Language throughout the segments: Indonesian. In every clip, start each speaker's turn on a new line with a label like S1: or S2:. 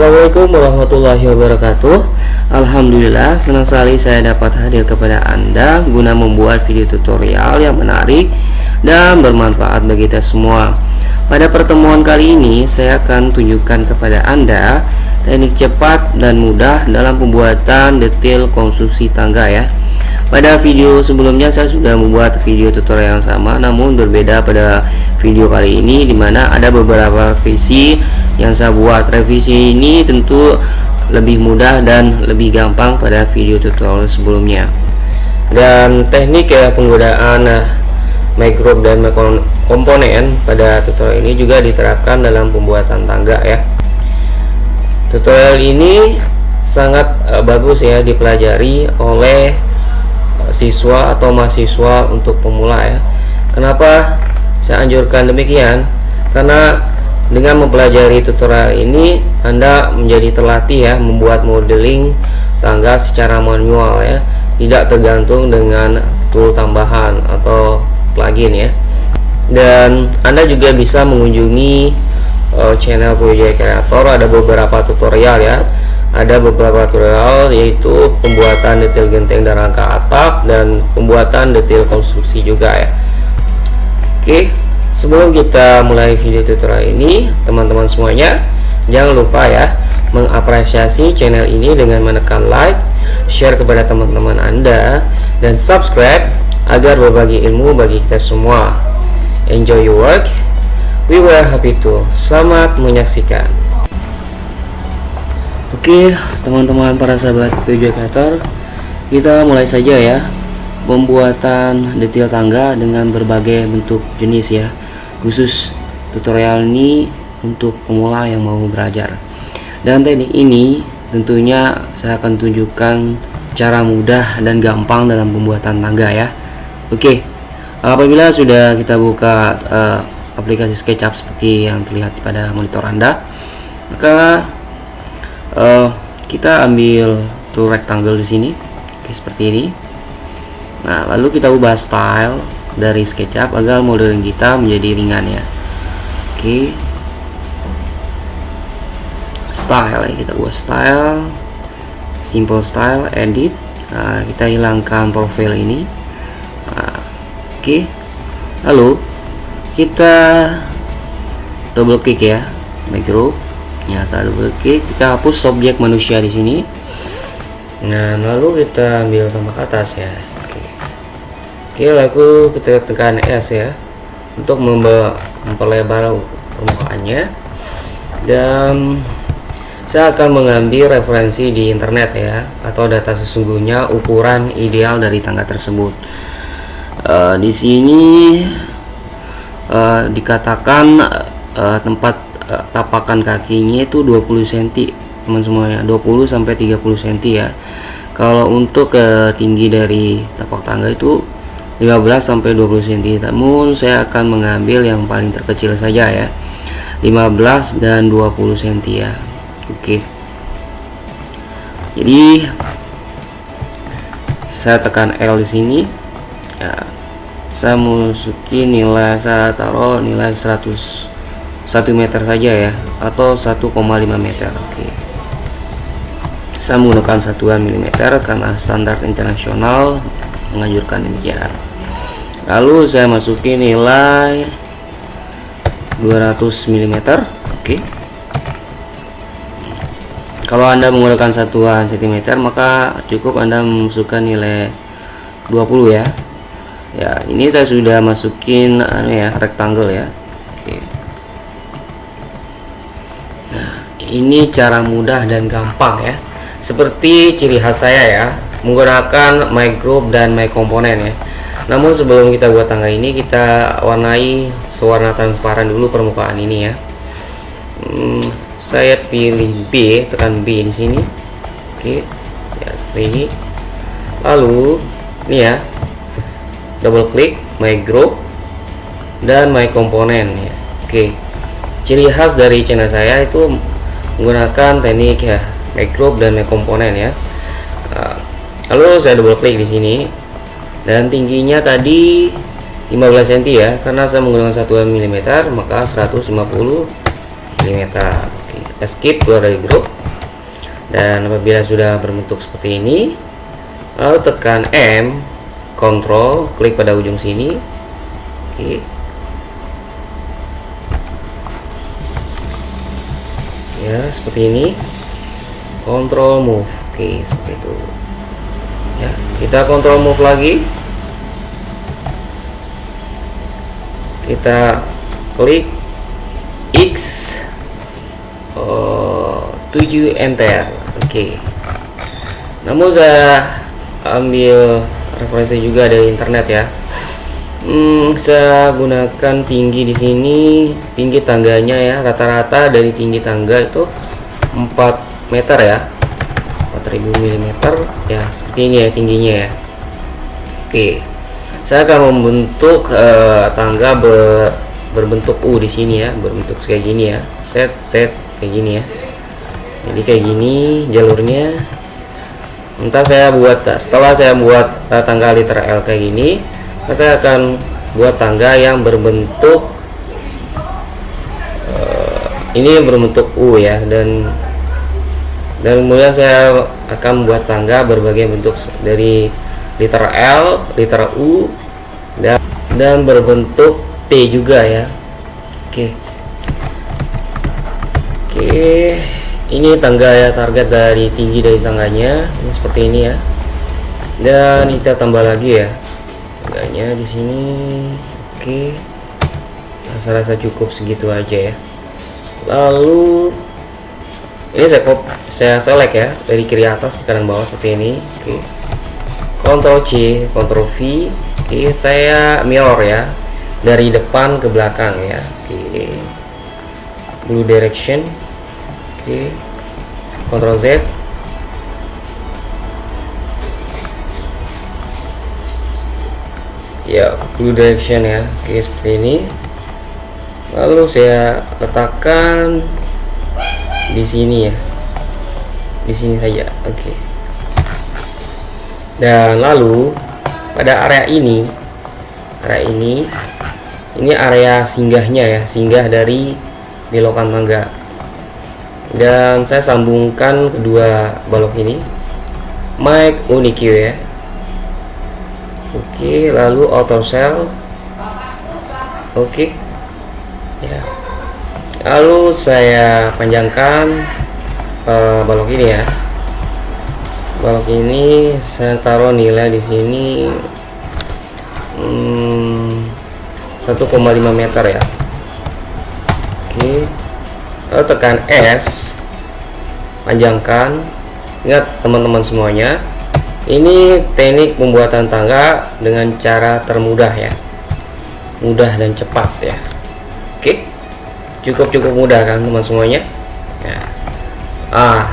S1: Assalamualaikum warahmatullahi wabarakatuh Alhamdulillah senang sekali saya dapat hadir kepada anda guna membuat video tutorial yang menarik dan bermanfaat bagi kita semua pada pertemuan kali ini saya akan tunjukkan kepada anda teknik cepat dan mudah dalam pembuatan detail konstruksi tangga ya pada video sebelumnya saya sudah membuat video tutorial yang sama namun berbeda pada video kali ini dimana ada beberapa visi yang saya buat revisi ini tentu lebih mudah dan lebih gampang pada video tutorial sebelumnya dan teknik ya penggunaan eh, micro dan komponen pada tutorial ini juga diterapkan dalam pembuatan tangga ya tutorial ini sangat eh, bagus ya dipelajari oleh siswa atau mahasiswa untuk pemula ya kenapa saya anjurkan demikian karena dengan mempelajari tutorial ini Anda menjadi terlatih ya membuat modeling tangga secara manual ya tidak tergantung dengan tool tambahan atau plugin ya dan Anda juga bisa mengunjungi uh, channel Project Creator ada beberapa tutorial ya ada beberapa tutorial yaitu pembuatan detail genteng dan rangka atap dan pembuatan detail konstruksi juga ya Oke sebelum kita mulai video tutorial ini teman-teman semuanya jangan lupa ya mengapresiasi channel ini dengan menekan like share kepada teman-teman anda dan subscribe agar berbagi ilmu bagi kita semua enjoy your work we were happy to selamat menyaksikan Oke teman-teman para sahabat Vegetator Kita mulai saja ya Pembuatan detail tangga dengan berbagai bentuk jenis ya Khusus tutorial ini untuk pemula yang mau belajar Dan teknik ini tentunya saya akan tunjukkan cara mudah dan gampang dalam pembuatan tangga ya Oke apabila sudah kita buka uh, aplikasi SketchUp seperti yang terlihat pada monitor Anda maka uh, kita ambil tuh rectangle di sini Oke, seperti ini nah lalu kita ubah style dari SketchUp agar modeling kita menjadi ringan ya Oke style ya kita buat style simple style edit nah, kita hilangkan profile ini nah, oke lalu kita double click ya make group Ya, selalu oke kita hapus objek manusia di sini nah lalu kita ambil tombol atas ya oke, oke lalu kita tekan S ya untuk memperlebar permukaannya dan saya akan mengambil referensi di internet ya atau data sesungguhnya ukuran ideal dari tangga tersebut uh, di sini uh, dikatakan uh, tempat tapakan kakinya itu 20 cm teman semuanya 20 sampai 30 cm ya kalau untuk ke eh, tinggi dari tapak tangga itu 15 sampai 20 cm namun saya akan mengambil yang paling terkecil saja ya 15 dan 20 cm ya Oke jadi saya tekan L di sini ya saya masuki nilai saya taruh nilai 100 1 meter saja ya atau 1,5 meter oke saya menggunakan satuan milimeter karena standar internasional menganjurkan demikian lalu saya masukin nilai 200 mm oke kalau anda menggunakan satuan cm maka cukup anda memasukkan nilai 20 ya ya ini saya sudah masukin anu ya rectangle ya ini cara mudah dan gampang ya seperti ciri khas saya ya menggunakan my group dan my komponen ya namun sebelum kita buat tangga ini kita warnai sewarna transparan dulu permukaan ini ya hmm, saya pilih B tekan B di sini oke ya seperti ini lalu ini ya double klik my group dan my komponen ya oke ciri khas dari channel saya itu menggunakan teknik ya make group dan make komponen ya ah, lalu saya double klik di sini dan tingginya tadi 15 cm ya karena saya menggunakan satuan mm maka 150 mm Oke, skip keluar dari grup dan apabila sudah berbentuk seperti ini lalu tekan M control klik pada ujung sini Oke ya seperti ini kontrol move oke seperti itu ya kita kontrol move lagi kita klik X oh, enter oke okay. namun saya ambil referensi juga dari internet ya hmm, saya gunakan tinggi di sini tinggi tangganya ya rata-rata dari tinggi tangga itu 4 meter ya 4000 mm ya seperti ini ya tingginya ya oke saya akan membentuk uh, tangga ber, berbentuk U di sini ya berbentuk kayak gini ya set set kayak gini ya jadi kayak gini jalurnya entah saya buat setelah saya buat eh, tangga liter L kayak gini saya akan buat tangga yang berbentuk uh, ini berbentuk U ya dan dan kemudian saya akan buat tangga berbagai bentuk dari liter L, liter U dan dan berbentuk T juga ya. Oke. Oke, ini tangga ya target dari tinggi dari tangganya. Ini seperti ini ya. Dan kita tambah lagi ya harganya di sini oke okay. rasa-rasa cukup segitu aja ya lalu ini saya kop saya select ya dari kiri atas ke kanan bawah seperti ini oke okay. Ctrl C Ctrl V oke saya mirror ya dari depan ke belakang ya oke blue direction oke okay. Ctrl Z ya blue direction ya oke seperti ini lalu saya letakkan di sini ya di sini saja oke dan lalu pada area ini area ini ini area singgahnya ya singgah dari belokan mangga dan saya sambungkan kedua balok ini mic unikio ya oke lalu auto sell oke ya lalu saya panjangkan uh, balok ini ya balok ini saya taruh nilai di sini hmm, 1,5 meter ya oke lalu tekan S panjangkan ingat teman-teman semuanya ini teknik pembuatan tangga dengan cara termudah ya mudah dan cepat ya oke cukup-cukup mudah kan teman semuanya ya. ah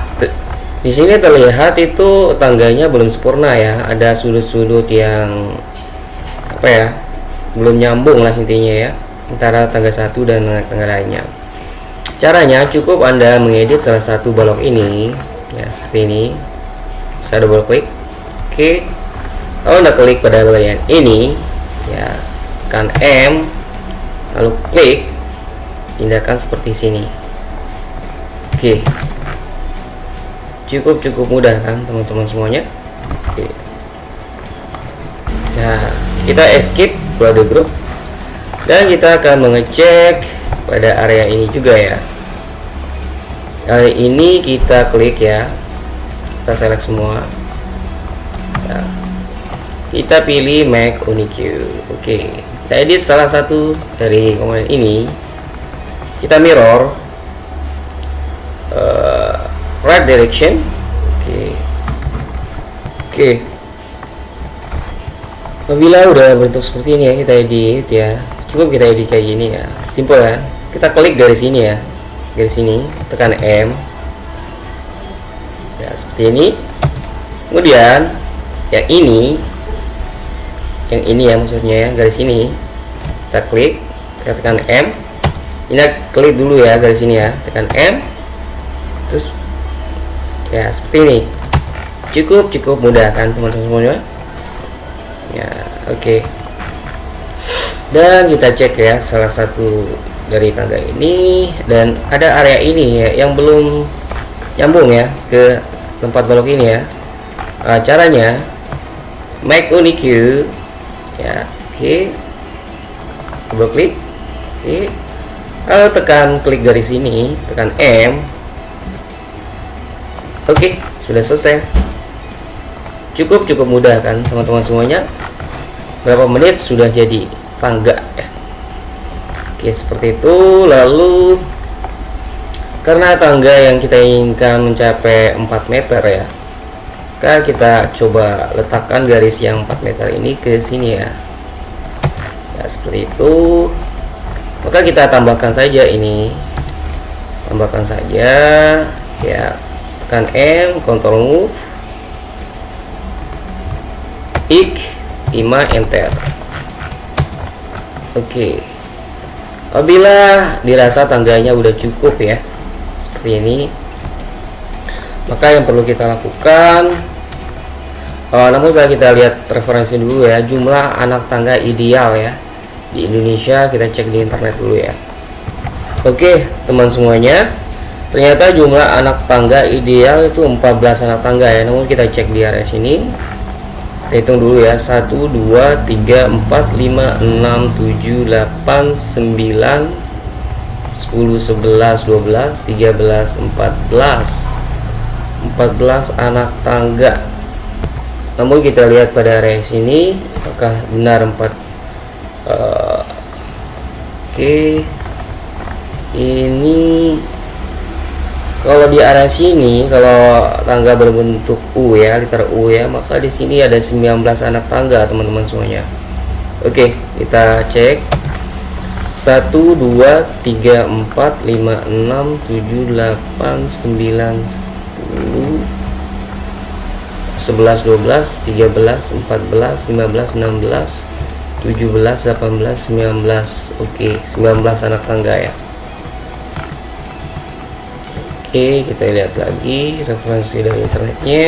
S1: di sini terlihat itu tangganya belum sempurna ya ada sudut-sudut yang apa ya belum nyambung lah intinya ya antara tangga satu dan tangga lainnya caranya cukup anda mengedit salah satu balok ini ya seperti ini saya double klik Oke, kalau oh, Anda klik pada bagian ini, ya, kan M, lalu klik, pindahkan seperti sini. Oke, cukup cukup mudah kan teman-teman semuanya. Oke. Nah, kita escape keluar grup dan kita akan mengecek pada area ini juga ya. Kali ini kita klik ya, kita select semua nah, kita pilih Mac Unique oke kita edit salah satu dari komponen ini kita mirror uh, right direction oke oke apabila udah bentuk seperti ini ya kita edit ya cukup kita edit kayak gini ya simple ya kita klik garis ini ya garis ini tekan M ya seperti ini kemudian yang ini yang ini ya maksudnya ya garis ini kita klik kita tekan M ini klik dulu ya garis ini ya tekan M terus ya seperti ini cukup cukup mudah kan teman-teman semuanya ya oke okay. dan kita cek ya salah satu dari tangga ini dan ada area ini ya yang belum nyambung ya ke tempat balok ini ya nah, caranya make unique ya oke okay. double klik oke okay. lalu tekan klik garis ini tekan M oke okay, sudah selesai cukup cukup mudah kan teman-teman semuanya berapa menit sudah jadi tangga ya oke seperti itu lalu karena tangga yang kita inginkan mencapai 4 meter ya maka kita coba letakkan garis yang 4 meter ini ke sini ya ya seperti itu maka kita tambahkan saja ini tambahkan saja ya tekan M Ctrl move ik 5 enter oke apabila dirasa tangganya udah cukup ya seperti ini maka yang perlu kita lakukan Oh, namun saya kita lihat referensi dulu ya jumlah anak tangga ideal ya di Indonesia kita cek di internet dulu ya oke teman semuanya ternyata jumlah anak tangga ideal itu 14 anak tangga ya namun kita cek di area sini kita hitung dulu ya 1 2 3 4 5 6 7 8 9 10 11 12 13 14 14 anak tangga namun kita lihat pada area sini apakah benar 4 uh, eh, oke okay. ini kalau di arah sini kalau tangga berbentuk U ya liter U ya maka di sini ada 19 anak tangga teman-teman semuanya oke okay, kita cek 1 2 3 4 5 6 7 8 9 10 11 12 13 14 15 16 17 18 19 oke okay, 19 anak tangga ya oke okay, kita lihat lagi referensi dari internetnya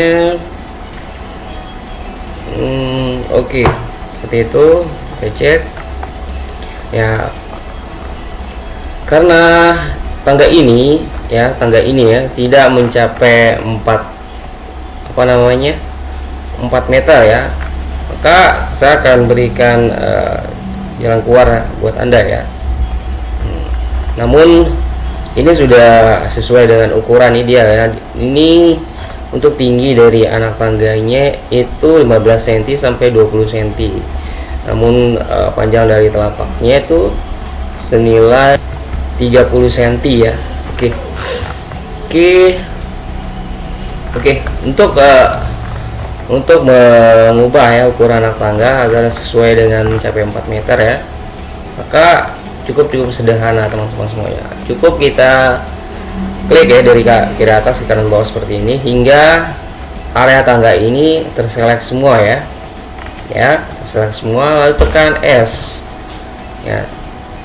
S1: hmm, oke okay. seperti itu kita cek ya karena tangga ini ya tangga ini ya tidak mencapai 4 apa namanya 4 meter ya maka saya akan berikan uh, jalan keluar buat anda ya hmm. namun ini sudah sesuai dengan ukuran ideal ya ini untuk tinggi dari anak tangganya itu 15 cm sampai 20 cm namun uh, panjang dari telapaknya itu senilai 30 cm ya oke okay. oke okay. Oke, okay, untuk uh, untuk mengubah ya ukuran anak tangga agar sesuai dengan mencapai 4 meter ya. Maka cukup cukup sederhana teman-teman semuanya. Cukup kita klik ya dari kiri atas ke kanan bawah seperti ini hingga area tangga ini terselek semua ya. Ya, terselek semua lalu tekan S. Ya,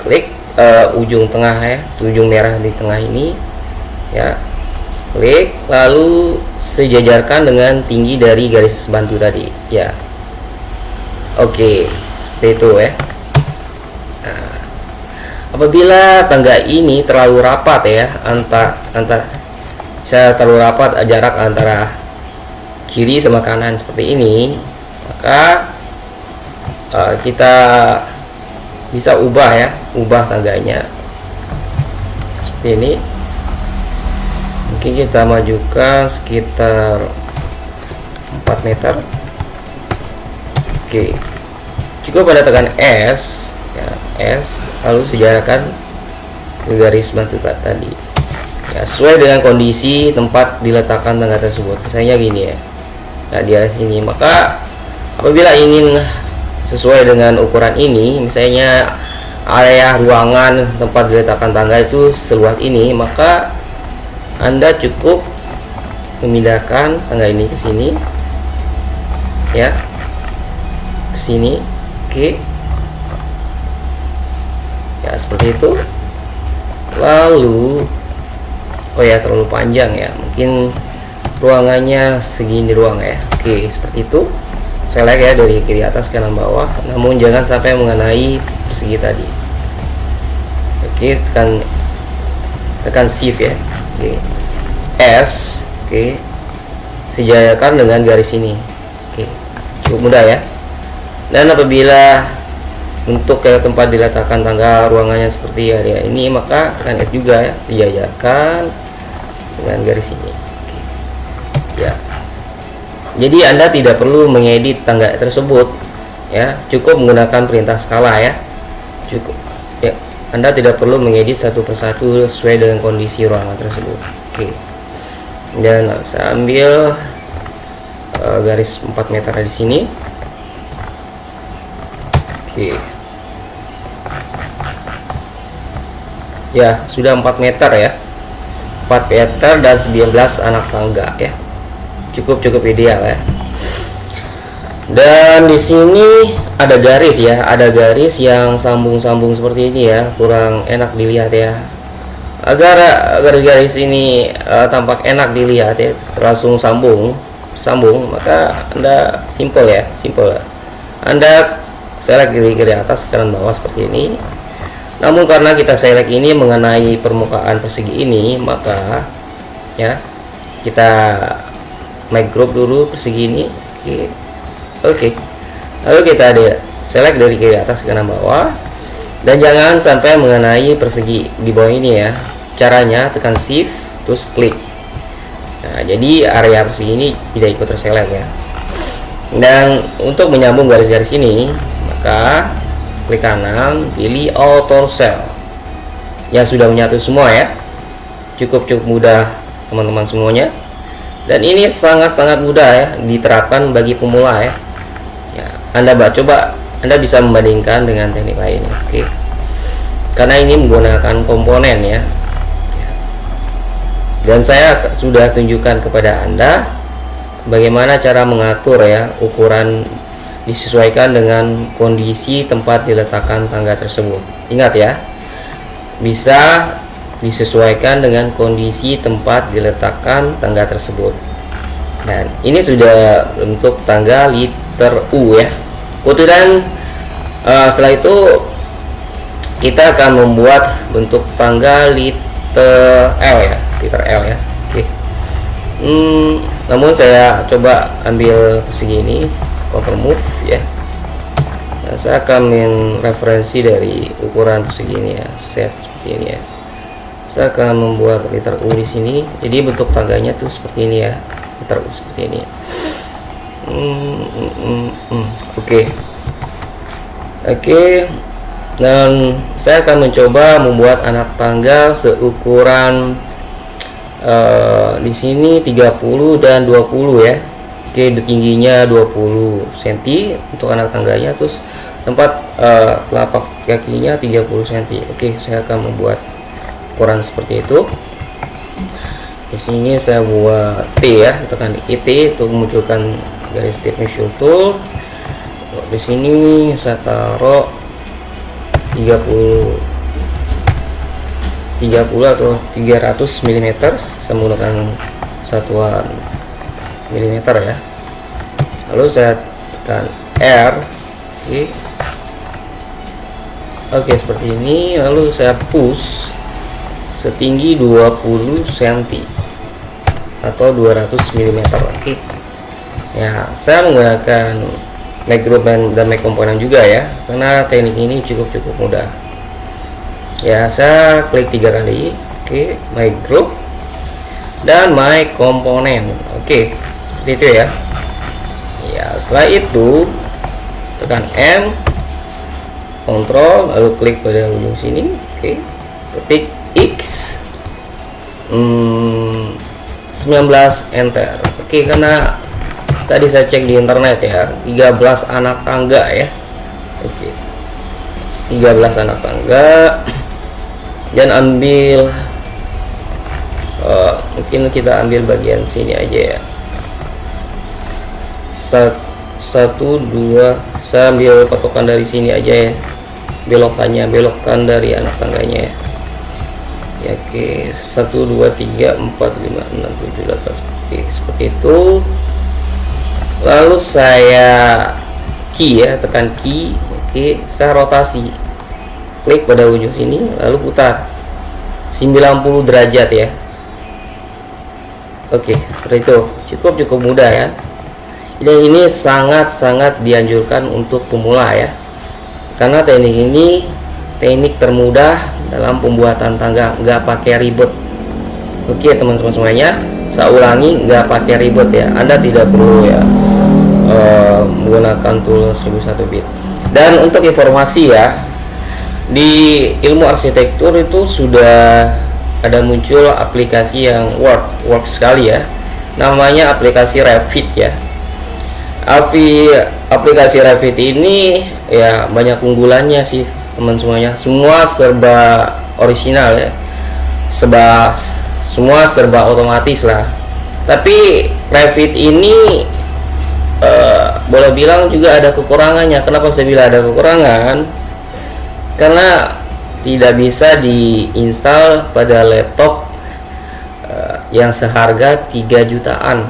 S1: klik uh, ujung tengah ya, ujung merah di tengah ini ya klik lalu sejajarkan dengan tinggi dari garis bantu tadi ya oke seperti itu ya nah, apabila tangga ini terlalu rapat ya antar antar saya terlalu rapat eh, jarak antara kiri sama kanan seperti ini maka uh, kita bisa ubah ya ubah tangganya seperti ini mungkin kita majukan sekitar 4 meter Oke cukup pada tekan S ya S lalu sejajarkan garis batu tadi ya, sesuai dengan kondisi tempat diletakkan tangga tersebut misalnya gini ya nah di atas sini maka apabila ingin sesuai dengan ukuran ini misalnya area ruangan tempat diletakkan tangga itu seluas ini maka anda cukup memindahkan tangga ini ke sini ya ke sini oke ya seperti itu lalu oh ya terlalu panjang ya mungkin ruangannya segini ruang ya oke seperti itu saya like ya dari kiri atas ke kanan bawah namun jangan sampai mengenai persegi tadi oke tekan tekan shift ya okay. S oke okay. sejajarkan dengan garis ini oke okay. cukup mudah ya dan apabila untuk ke tempat diletakkan tangga ruangannya seperti area ini maka kan S juga ya sejajarkan dengan garis ini oke. ya jadi Anda tidak perlu mengedit tangga tersebut ya cukup menggunakan perintah skala ya cukup anda tidak perlu mengedit satu persatu sesuai dengan kondisi ruangan tersebut. Oke. Okay. Dan saya ambil uh, garis 4 meter di sini. Oke. Ya, sudah 4 meter ya. 4 meter dan 19 anak tangga ya. Cukup cukup ideal ya dan di sini ada garis ya ada garis yang sambung-sambung seperti ini ya kurang enak dilihat ya agar agar garis ini uh, tampak enak dilihat ya langsung sambung sambung maka anda simple ya simple anda select kiri-kiri atas kanan bawah seperti ini namun karena kita select ini mengenai permukaan persegi ini maka ya kita make group dulu persegi ini okay oke okay. lalu kita ada select dari kiri atas ke kanan bawah dan jangan sampai mengenai persegi di bawah ini ya caranya tekan shift terus klik nah jadi area persegi ini tidak ikut terselect ya dan untuk menyambung garis-garis ini maka klik kanan pilih auto cell yang sudah menyatu semua ya cukup-cukup mudah teman-teman semuanya dan ini sangat-sangat mudah ya diterapkan bagi pemula ya anda coba Anda bisa membandingkan dengan teknik lain oke okay. karena ini menggunakan komponen ya dan saya sudah tunjukkan kepada Anda bagaimana cara mengatur ya ukuran disesuaikan dengan kondisi tempat diletakkan tangga tersebut ingat ya bisa disesuaikan dengan kondisi tempat diletakkan tangga tersebut dan ini sudah untuk tangga liter U ya kemudian uh, setelah itu kita akan membuat bentuk tangga liter L ya, liter L ya. Oke. Okay. Hmm, namun saya coba ambil segini, cover move ya. Nah, saya akan min referensi dari ukuran segini ya, set seperti ini ya. Saya akan membuat liter U di sini. Jadi bentuk tangganya tuh seperti ini ya, liter U seperti ini. Ya oke oke dan saya akan mencoba membuat anak tangga seukuran uh, di sini 30 dan 20 ya oke okay, tingginya 20 cm untuk anak tangganya terus tempat uh, eh, lapak kakinya 30 cm oke saya akan membuat ukuran seperti itu di sini saya buat T ya tekan IT untuk memunculkan dari step initial tool kalau di sini saya taruh 30 30 atau 300 mm saya menggunakan satuan mm ya lalu saya tekan R oke okay. okay, seperti ini lalu saya push setinggi 20 cm atau 200 mm oke okay ya saya menggunakan make group dan, mic make komponen juga ya karena teknik ini cukup-cukup mudah ya saya klik tiga kali oke okay, my group dan my komponen oke okay, seperti itu ya ya setelah itu tekan M kontrol lalu klik pada ujung sini oke okay, ketik X hmm, 19 enter oke okay, karena tadi saya cek di internet ya 13 anak tangga ya oke 13 anak tangga dan ambil uh, mungkin kita ambil bagian sini aja ya satu dua saya ambil patokan dari sini aja ya belokannya belokan dari anak tangganya ya ya oke okay. 1 2 3 4 5 6 7 oke seperti itu lalu saya key ya tekan key oke saya rotasi klik pada ujung sini lalu putar 90 derajat ya oke seperti itu cukup cukup mudah ya dan ini sangat-sangat dianjurkan untuk pemula ya karena teknik ini teknik termudah dalam pembuatan tangga nggak pakai ribet oke teman-teman semuanya saya ulangi nggak pakai ribet ya Anda tidak perlu ya menggunakan tool 1001 bit dan untuk informasi ya di ilmu arsitektur itu sudah ada muncul aplikasi yang work work sekali ya namanya aplikasi Revit ya Api, aplikasi Revit ini ya banyak keunggulannya sih teman semuanya semua serba original ya serba semua serba otomatis lah tapi Revit ini Eh, boleh bilang juga ada kekurangannya kenapa saya bilang ada kekurangan karena tidak bisa diinstal pada laptop uh, yang seharga 3 jutaan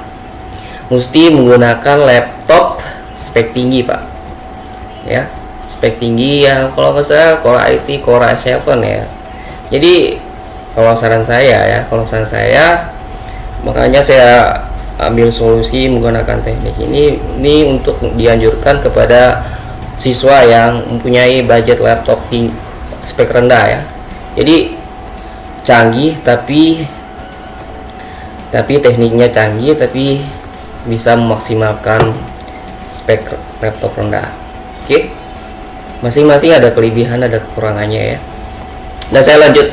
S1: mesti menggunakan laptop spek tinggi pak ya spek tinggi yang kalau nggak salah Core IT Core i7 ya jadi kalau saran saya ya kalau saran saya makanya saya ambil solusi menggunakan teknik ini ini untuk dianjurkan kepada siswa yang mempunyai budget laptop di spek rendah ya jadi canggih tapi tapi tekniknya canggih tapi bisa memaksimalkan spek laptop rendah oke okay? masing-masing ada kelebihan ada kekurangannya ya dan saya lanjut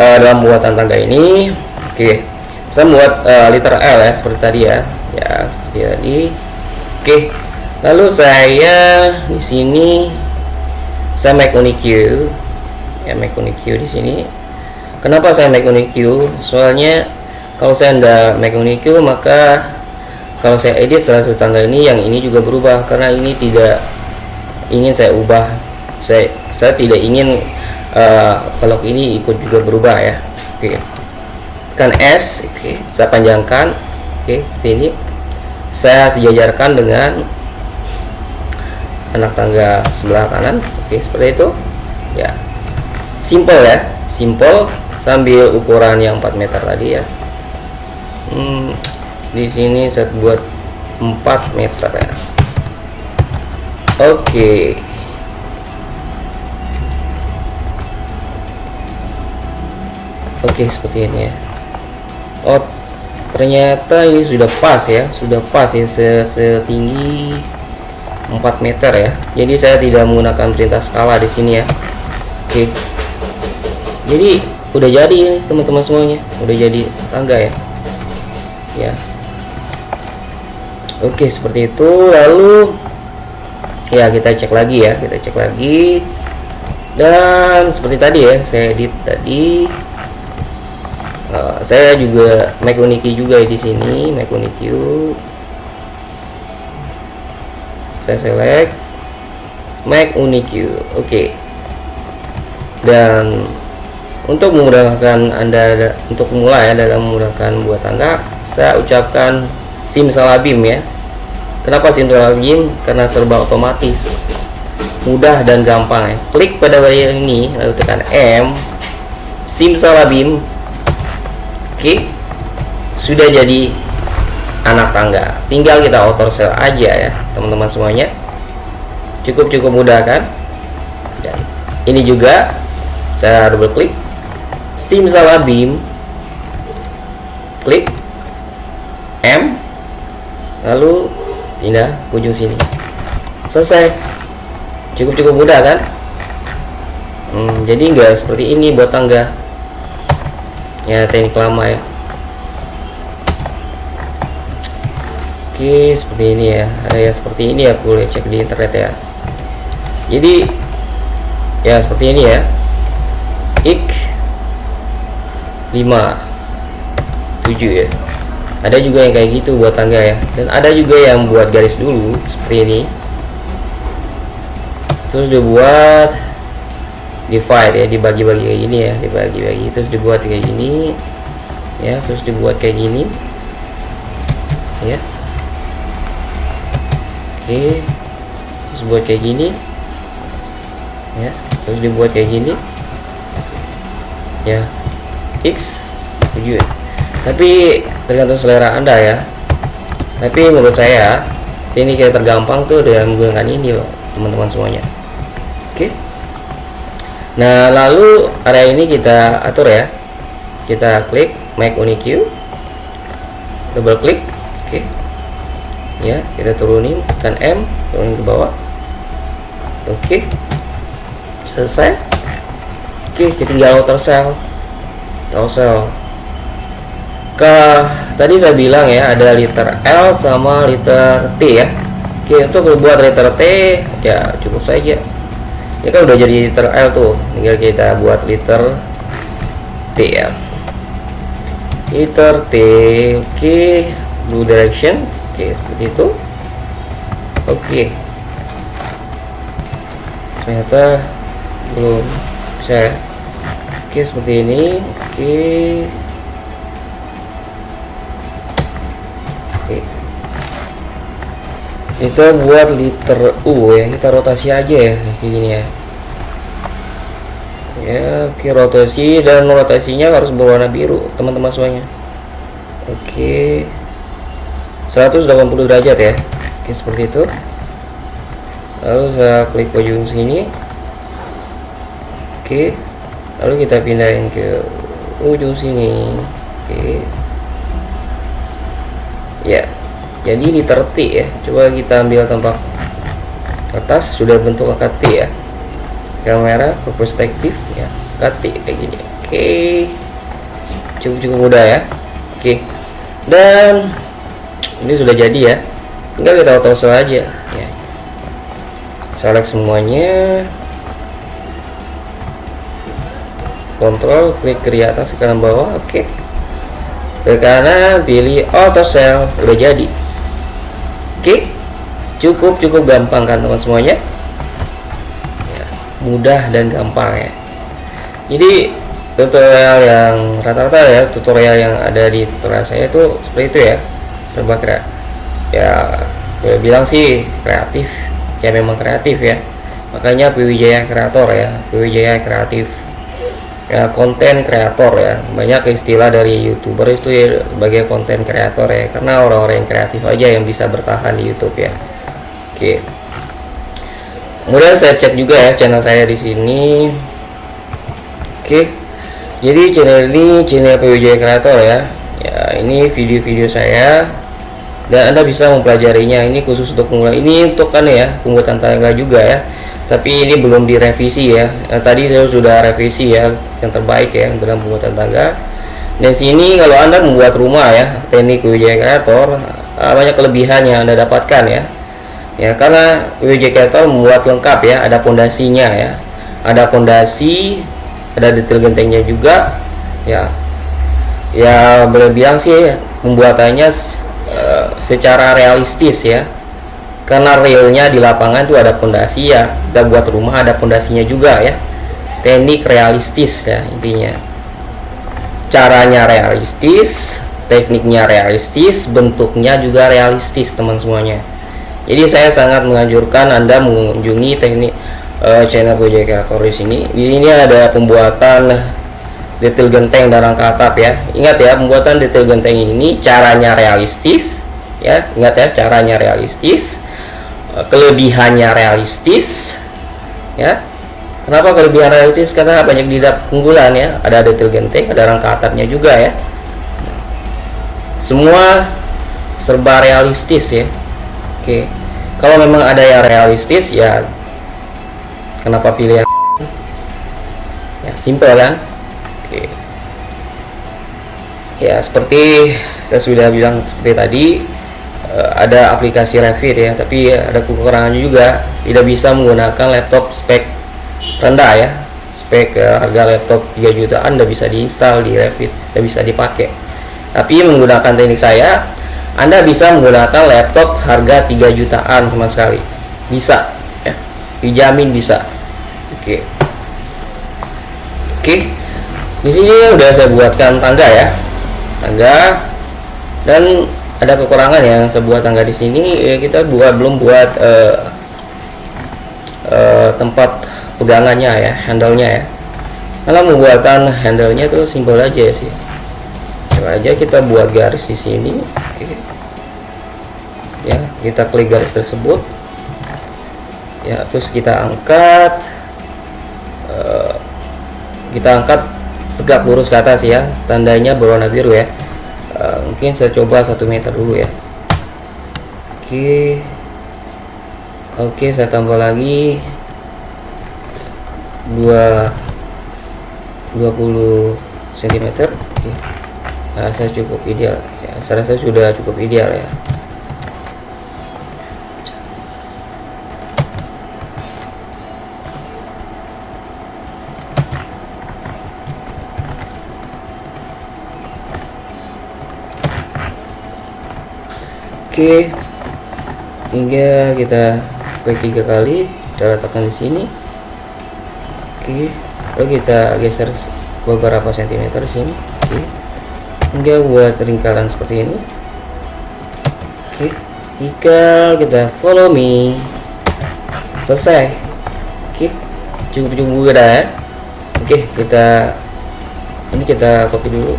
S1: uh, dalam buatan tangga ini oke okay saya membuat uh, eh, liter L ya seperti tadi ya ya seperti ya, tadi oke lalu saya di sini saya make you ya make you di sini kenapa saya make you soalnya kalau saya tidak make you maka kalau saya edit salah satu tanggal ini yang ini juga berubah karena ini tidak ingin saya ubah saya saya tidak ingin uh, eh, kalau ini ikut juga berubah ya oke okay tekan S oke okay. saya panjangkan oke okay, ini saya sejajarkan dengan anak tangga sebelah kanan oke okay, seperti itu ya simple ya simple sambil ukuran yang 4 meter tadi ya hmm, di sini saya buat 4 meter ya oke okay. Oke, okay, seperti ini ya oh ternyata ini sudah pas ya sudah pas ya se setinggi 4 meter ya jadi saya tidak menggunakan perintah skala di sini ya oke jadi udah jadi teman-teman semuanya udah jadi tangga ya ya oke seperti itu lalu ya kita cek lagi ya kita cek lagi dan seperti tadi ya saya edit tadi uh, saya juga make uniki juga di sini make uniki saya select make uniki oke okay. dan untuk memudahkan anda untuk mulai dalam memudahkan buat anda saya ucapkan Sim Salabim ya kenapa Sim Salabim karena serba otomatis mudah dan gampang ya klik pada layar ini lalu tekan M Sim Salabim Oke, sudah jadi anak tangga. Tinggal kita auto sel aja ya, teman-teman semuanya. Cukup-cukup mudah kan? Dan ini juga saya double klik sim simsalabim klik M lalu pindah ke ujung sini selesai cukup-cukup mudah kan hmm, jadi enggak seperti ini buat tangga ya teknik lama ya oke seperti ini ya ya seperti ini ya boleh cek di internet ya jadi ya seperti ini ya ik 5 7 ya ada juga yang kayak gitu buat tangga ya dan ada juga yang buat garis dulu seperti ini terus dibuat divide ya dibagi-bagi kayak gini ya dibagi-bagi terus dibuat kayak gini ya terus dibuat kayak gini ya oke terus buat kayak gini ya terus dibuat kayak gini ya x 7 ya? tapi tergantung selera anda ya tapi menurut saya ini kayak tergampang tuh dengan menggunakan ini teman-teman semuanya nah lalu area ini kita atur ya kita klik make unique double klik oke okay. ya kita turunin tekan M turunin ke bawah oke okay. selesai oke okay, kita tinggal outer cell outer cell ke tadi saya bilang ya ada liter L sama liter T ya oke untuk buat liter T ya cukup saja ini kan udah jadi liter L tuh tinggal kita buat liter T ya liter T oke okay. blue direction oke okay, seperti itu oke okay. ternyata belum bisa oke okay, seperti ini oke okay. kita buat liter U ya kita rotasi aja ya kayak gini ya ya oke rotasi dan rotasinya harus berwarna biru teman-teman semuanya oke 180 derajat ya oke seperti itu lalu saya klik ujung sini oke lalu kita pindahin ke ujung sini oke ya jadi ini terti ya coba kita ambil tempat atas sudah bentuk angka ya kamera ke perspektif ya kati kayak gini oke cukup cukup mudah ya oke dan ini sudah jadi ya tinggal kita auto saja ya select semuanya kontrol klik kiri atas ke kanan bawah oke okay. ke kanan pilih auto sell udah jadi Oke, cukup cukup gampang kan teman semuanya. Ya, mudah dan gampang ya. Jadi tutorial yang rata-rata ya tutorial yang ada di tutorial saya itu seperti itu ya serba kreatif. ya saya bilang sih kreatif ya memang kreatif ya makanya Pwijaya Kreator ya Pwijaya Kreatif ya konten kreator ya banyak istilah dari youtuber itu ya sebagai konten kreator ya karena orang-orang yang kreatif aja yang bisa bertahan di YouTube ya oke kemudian saya cek juga ya channel saya di sini oke jadi channel ini channel PUJ kreator ya ya ini video-video saya dan anda bisa mempelajarinya ini khusus untuk pemula ini untuk kan ya pembuatan tangga juga ya tapi ini belum direvisi ya nah, tadi saya sudah revisi ya yang terbaik ya dalam pembuatan tangga dan sini kalau anda membuat rumah ya teknik WJ Creator eh, banyak kelebihan yang anda dapatkan ya ya karena WJ Creator membuat lengkap ya ada pondasinya ya ada pondasi ada detail gentengnya juga ya ya boleh bilang sih pembuatannya uh, secara realistis ya karena realnya di lapangan itu ada pondasi ya kita buat rumah ada pondasinya juga ya teknik realistis ya intinya caranya realistis tekniknya realistis bentuknya juga realistis teman semuanya jadi saya sangat menganjurkan anda mengunjungi teknik uh, channel Gojek Calcoris ini di sini ada pembuatan detail genteng dan rangka atap ya ingat ya pembuatan detail genteng ini caranya realistis ya ingat ya caranya realistis eh, kelebihannya realistis ya kenapa kelebihan realistis karena banyak didap keunggulan ya ada detail genting ada rangka atapnya juga ya semua serba realistis ya oke kalau memang ada yang realistis ya kenapa pilih yang ya simple kan oke ya seperti saya sudah bilang seperti tadi Eh, ada aplikasi Revit ya tapi ada kekurangannya juga tidak bisa menggunakan laptop spek rendah ya spek eh, harga laptop 3 jutaan tidak bisa diinstal di Revit tidak bisa dipakai tapi menggunakan teknik saya Anda bisa menggunakan laptop harga 3 jutaan sama sekali bisa ya dijamin bisa oke oke di sini udah saya buatkan tangga ya tangga dan ada kekurangan yang sebuah tangga di sini ya kita buat belum buat uh, uh, tempat pegangannya ya handlenya ya kalau membuatkan handlenya itu tuh simpel aja sih Coba aja kita buat garis di sini Oke. ya kita klik garis tersebut ya terus kita angkat uh, kita angkat tegak lurus ke atas ya tandanya berwarna biru ya Eh, mungkin saya coba satu meter dulu ya oke okay. oke okay, saya tambah lagi dua 20 cm okay. nah, saya cukup ideal ya, saya rasa sudah cukup ideal ya oke tinggal kita klik tiga kali kita letakkan di sini oke lalu kita geser beberapa sentimeter sini oke hingga buat lingkaran seperti ini oke tinggal kita follow me selesai oke cukup-cukup udah eh. oke kita ini kita copy dulu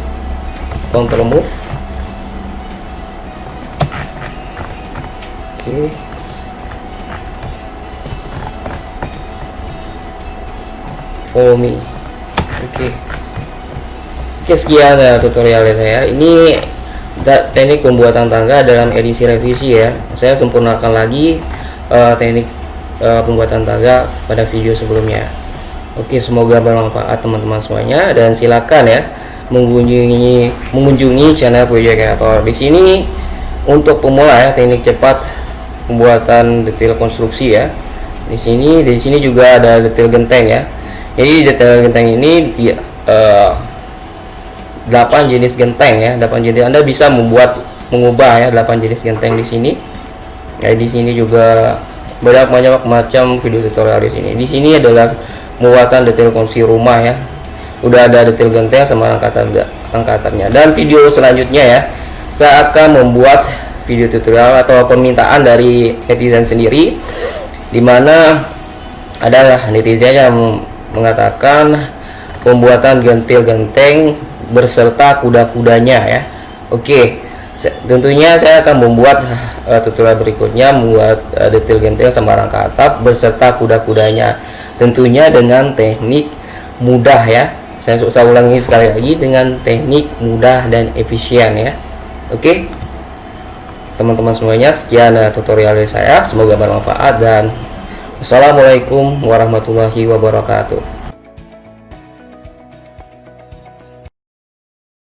S1: control move Omi, oh, oke okay. oke sekian ya tutorialnya saya ini teknik pembuatan tangga dalam edisi revisi ya saya sempurnakan lagi uh, teknik uh, pembuatan tangga pada video sebelumnya Oke semoga bermanfaat teman-teman semuanya dan silakan ya mengunjungi mengunjungi channel Project Creator. Di sini untuk pemula ya teknik cepat pembuatan detail konstruksi ya di sini di sini juga ada detail genteng ya jadi detail genteng ini uh, eh, 8 jenis genteng ya 8 jenis Anda bisa membuat mengubah ya 8 jenis genteng di sini ya di sini juga banyak banyak macam video tutorial di sini di sini adalah muatan detail konstruksi rumah ya udah ada detail genteng sama angkatan angkatannya dan video selanjutnya ya saya akan membuat video tutorial atau permintaan dari netizen sendiri dimana adalah netizen yang mengatakan pembuatan gentil genteng berserta kuda-kudanya ya Oke tentunya saya akan membuat uh, tutorial berikutnya membuat uh, detail genteng sama rangka atap beserta kuda-kudanya tentunya dengan teknik mudah ya saya, saya ulangi sekali lagi dengan teknik mudah dan efisien ya Oke teman-teman semuanya sekian eh, tutorial dari saya semoga bermanfaat dan wassalamualaikum warahmatullahi wabarakatuh